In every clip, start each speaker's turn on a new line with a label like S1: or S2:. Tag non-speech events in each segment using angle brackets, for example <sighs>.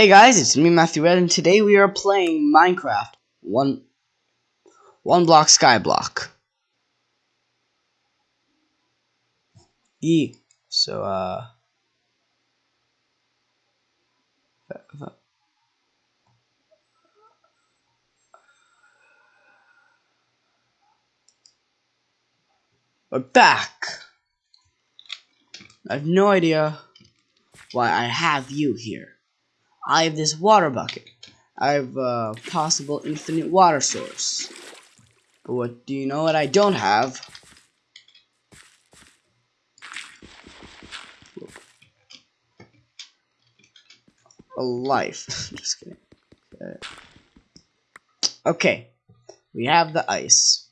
S1: Hey guys, it's me Matthew Red and today we are playing Minecraft one one block skyblock. E So uh We're back. I have no idea why I have you here. I have this water bucket. I have a possible infinite water source. But what do you know what I don't have? A life. <laughs> Just kidding. Okay. okay. We have the ice.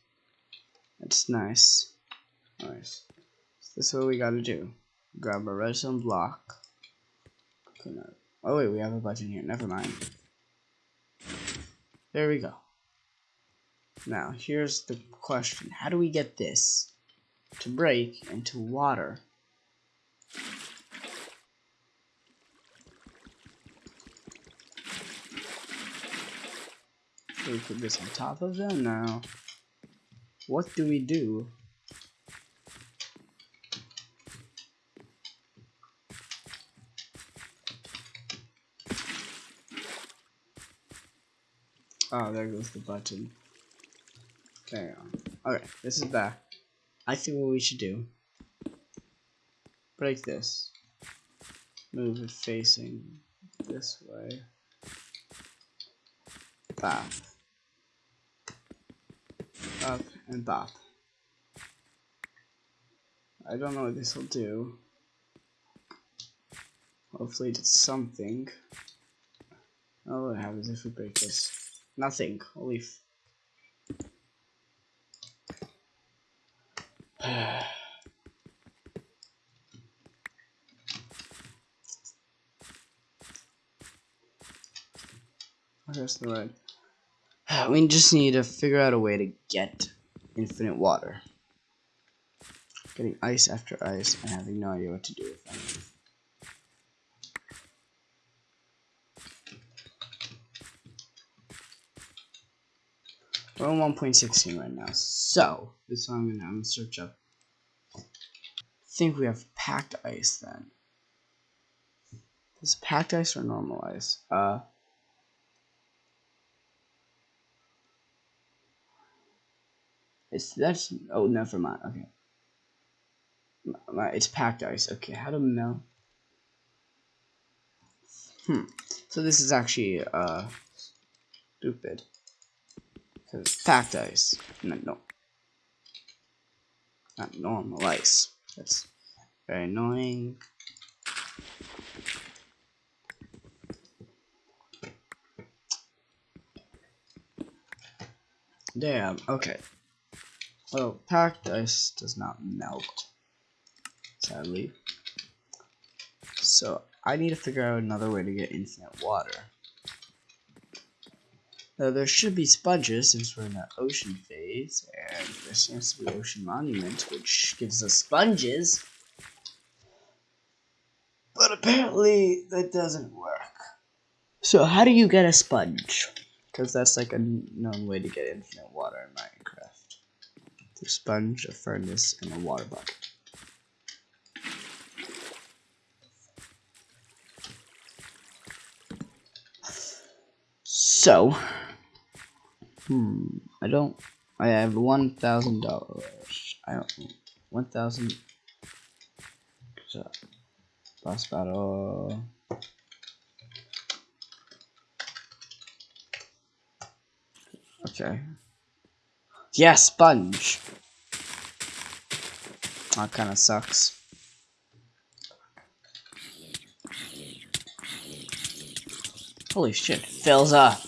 S1: That's nice. Nice. So this is what we gotta do. Grab a redstone block. Oh wait, we have a button here. Never mind. There we go. Now, here's the question. How do we get this to break into water? We put this on top of them now. What do we do? Oh, there goes the button. Carry on. Okay, this is back. I think what we should do. Break this. Move it facing this way. Bop. Up and bop. I don't know what this will do. Hopefully it's something. Oh, what happens if we break this? Nothing. F There's <sighs> the red. <sighs> We just need to figure out a way to get infinite water. Getting ice after ice and having no idea what to do with them. We're on 1.16 right now. So, this is what I'm gonna, I'm gonna search up. I think we have packed ice then. Is packed ice or normal ice? Uh, it's that's oh never mind. Okay, it's packed ice. Okay, how to melt? Hmm. So this is actually uh stupid. Packed ice. No, no. Not normal ice. That's very annoying. Damn, okay. Well, packed ice does not melt. Sadly. So, I need to figure out another way to get infinite water. Now there should be sponges since we're in the ocean phase, and there seems to be ocean monument, which gives us sponges. But apparently that doesn't work. So how do you get a sponge? Because that's like a known way to get infinite water in Minecraft. Through sponge, a furnace, and a water bucket. So, Hmm. I don't. I have one thousand dollars. I don't. One thousand. Boss battle. Okay. Yeah, sponge. That kind of sucks. Holy shit, fills up.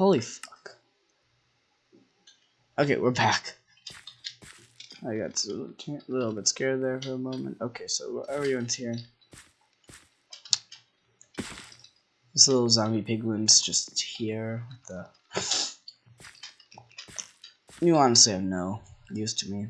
S1: Holy fuck. Okay, we're back. I got a little bit scared there for a moment. Okay, so everyone's here. This little zombie piglin's just here. The <sighs> you honestly have no used to me.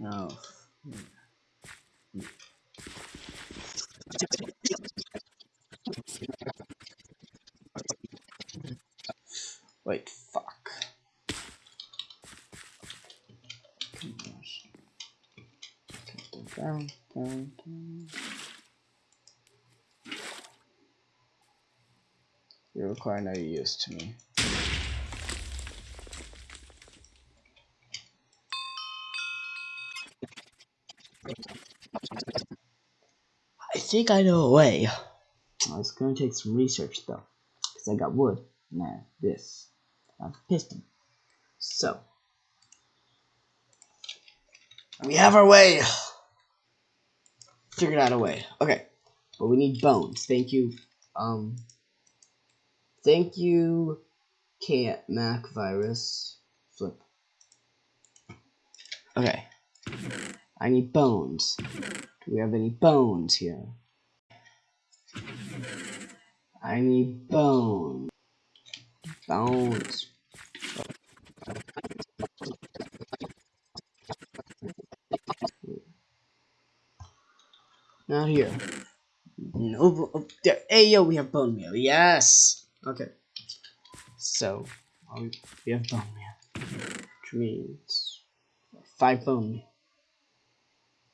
S1: No. Wait, fuck. Down, down, down. You require no use to me. I think I know a way. Well, it's gonna take some research though, because I got wood have this. I have a piston. So, we have our way. Figured out a way. Okay, but we need bones. Thank you. Um, thank you, Cat Mac Virus. Flip. Okay. I need bones. Do we have any bones here? I need bones. Bones. Not here. No. Oh, there. Hey, yo, we have bone meal. Yes. Okay. So, we have bone meal, which means five bone meal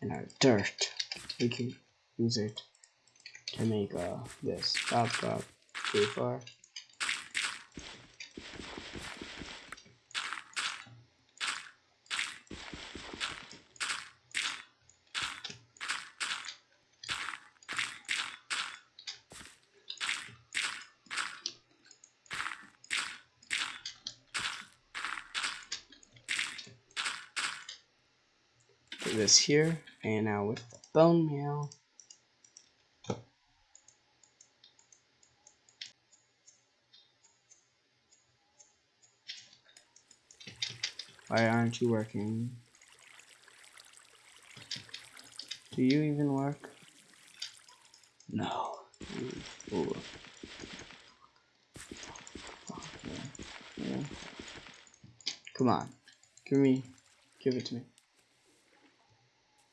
S1: and our dirt. We can use it to make uh, this. Too far. This here, and now with bone meal. Why aren't you working? Do you even work? No. Ooh. Come on. Give me. Give it to me.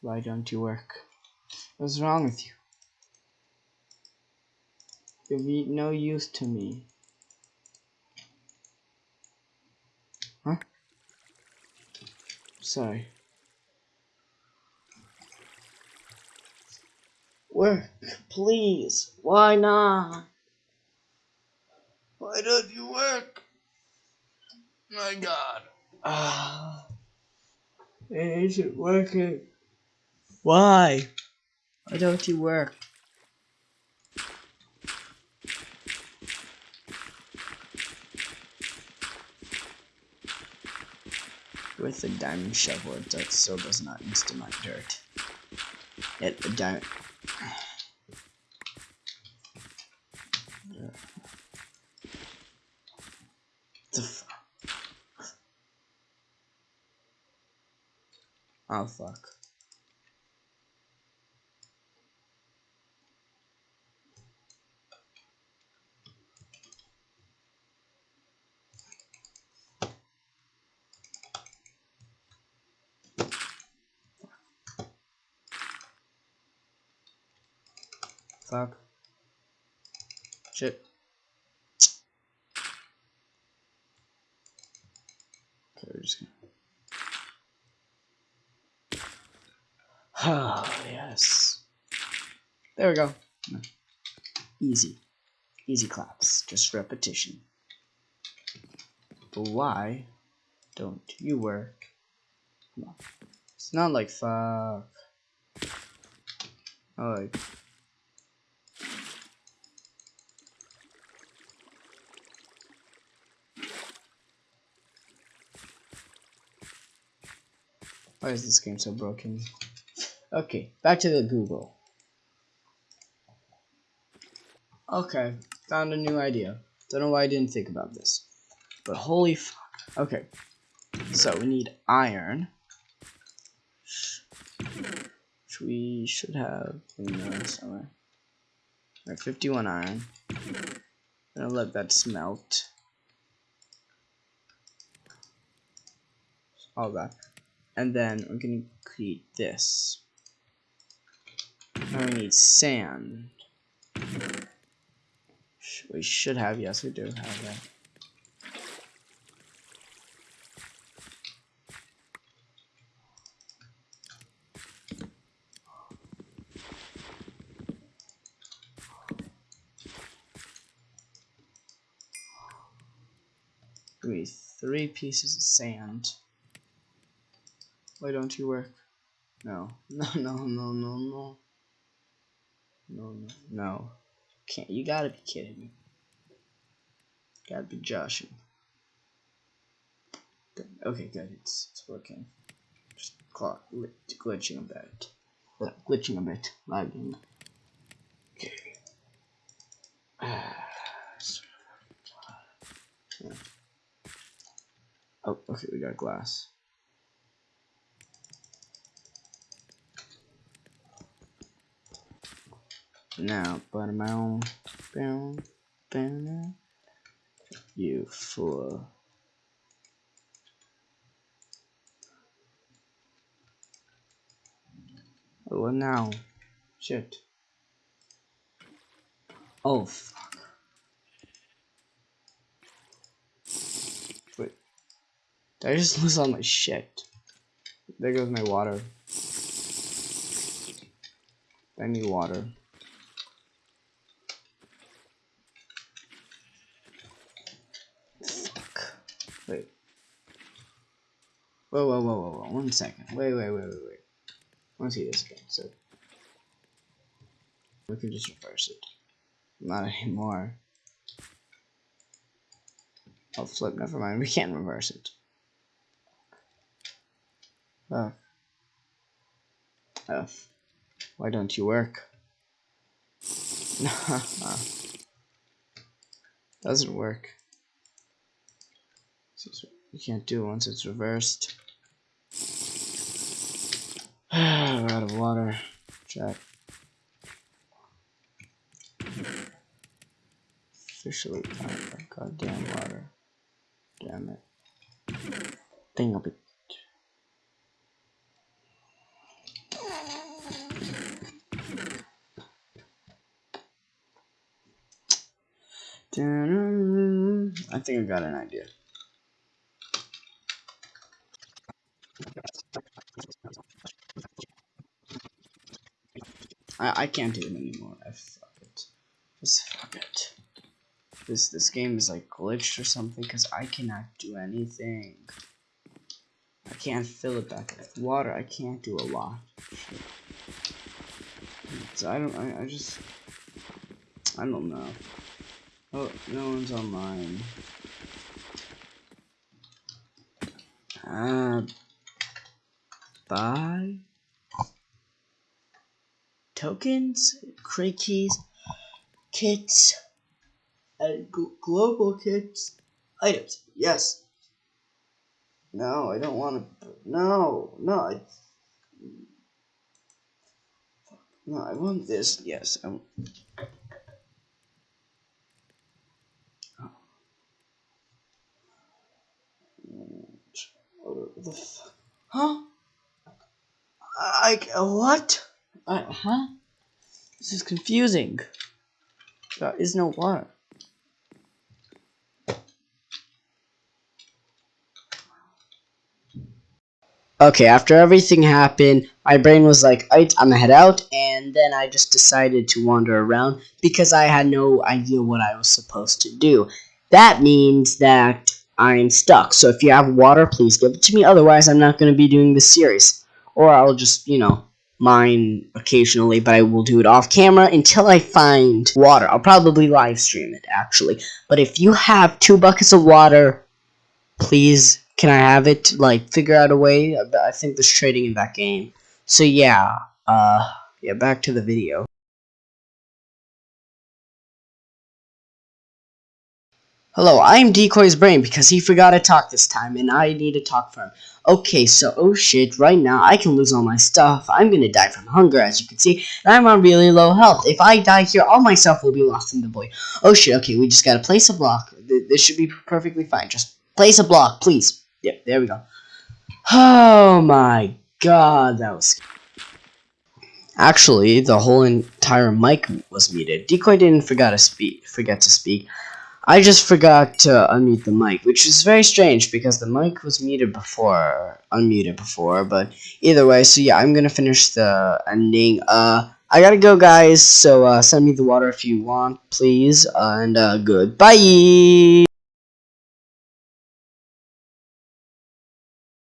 S1: Why don't you work? What's wrong with you? You're no use to me. Huh? Sorry. Work, please. Why not? Why don't you work? My God. Ah, it isn't working. Why? Why don't you work? With the diamond shovel, it still does not insta my dirt. It the diamond. Oh fuck. Fuck. Shit. Okay, we're just gonna. Oh, yes. There we go. Easy. Easy claps. Just repetition. But why don't you work? Come on. It's not like fuck. Oh, like Why is this game so broken? Okay, back to the Google. Okay, found a new idea. Don't know why I didn't think about this. But holy fuck. Okay. So we need iron. Which we should have in there somewhere. Alright, 51 iron. Gonna let that smelt. All that. And then we're gonna create this. Now we need sand. We should have, yes we do have that. Three pieces of sand. Why don't you work? No. <laughs> No, no, no, no, no. No, no, no. Can't you gotta be kidding me. Gotta be joshing. Okay, good. It's it's working. Just clock glitching a bit. Uh, glitching a bit. Lagging. Okay. <sighs> yeah. Oh, okay, we got glass. Now, but my own bound, bound, you fool. Oh, what now? Shit. Oh, fuck. Wait. Did I just <laughs> lose all my shit? There goes my water. I need water. Wait. Whoa, whoa, whoa, whoa, whoa. One second. Wait, wait, wait, wait, wait. I want to see this again. So we can just reverse it. Not anymore. Oh, flip. Never mind. We can't reverse it. Oh. F. Why don't you work? <laughs> Doesn't work. You can't do it once it's reversed. <sighs> We're out of water. Check. Officially out of goddamn water. Damn it. Thing of it. I think I got an idea. I, I can't do it anymore. I fuck it. Just fuck it. This this game is like glitched or something because I cannot do anything. I can't fill it back with water. I can't do a lot. So I don't. I, I just. I don't know. Oh, no one's online. Uh, bye tokens, crate keys, kits, uh, and global kits, items. Yes. No, I don't want to. No, no. I, no, I want this. Yes. I, What the fuck? Huh? I, what? Uh, huh? This is confusing. There is no water. Okay, after everything happened, my brain was like, I'm gonna head out, and then I just decided to wander around because I had no idea what I was supposed to do. That means that I'm stuck. So if you have water, please give it to me. Otherwise, I'm not to be doing this series. Or I'll just, you know, mine occasionally, but I will do it off camera until I find water. I'll probably live stream it, actually. But if you have two buckets of water, please, can I have it? Like, figure out a way. I think there's trading in that game. So yeah, uh, yeah, back to the video. Hello, I'm Decoy's brain because he forgot to talk this time and I need to talk for him. Okay, so, oh shit, right now I can lose all my stuff. I'm gonna die from hunger, as you can see, and I'm on really low health. If I die here, all my stuff will be lost in the void. Oh shit, okay, we just gotta place a block. This should be perfectly fine. Just place a block, please. Yep, there we go. Oh my god, that was... Actually, the whole entire mic was muted. Decoy didn't forget to speak. Forget to speak. I just forgot to unmute the mic, which is very strange because the mic was muted before, unmuted before, but either way, so yeah, I'm gonna finish the ending. Uh, I gotta go, guys, so uh, send me the water if you want, please, and uh, goodbye!